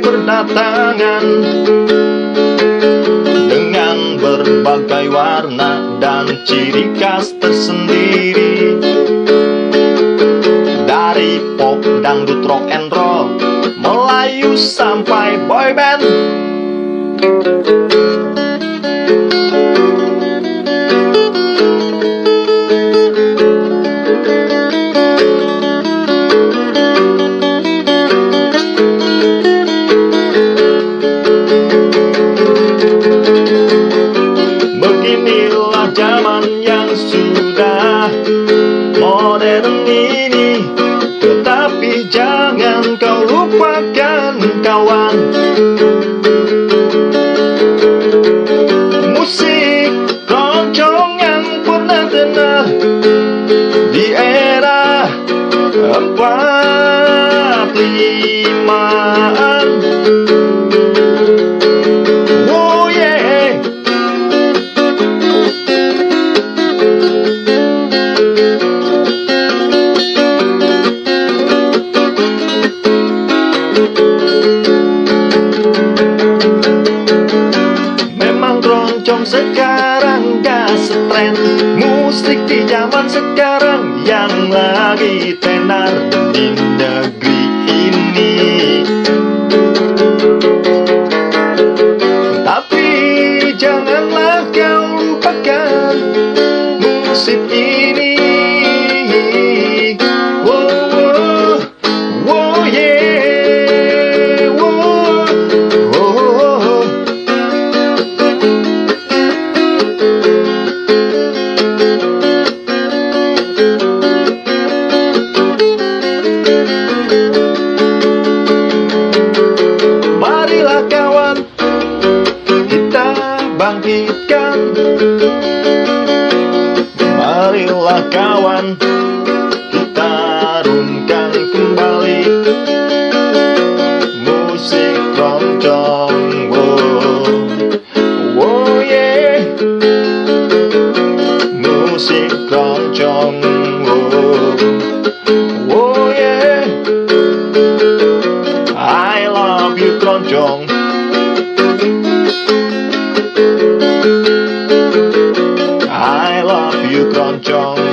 berdatangan Dengan berbagai warna dan ciri khas tersendiri. Dari pop, dangdut, rock and roll Melayu sampai boy kau lupakan kawan Musik keroncong yang pernah dengar Di era empat lima Keroncong sekarang gak setren Musik di zaman sekarang yang lagi tenar di negeri ini. Tapi janganlah kau lupakan musik ini Marilah kawan kita harumkan kembali Musik keroncong wow. Wow yeah Musik keroncong wow. Wow yeah I love you keroncong you can't jump.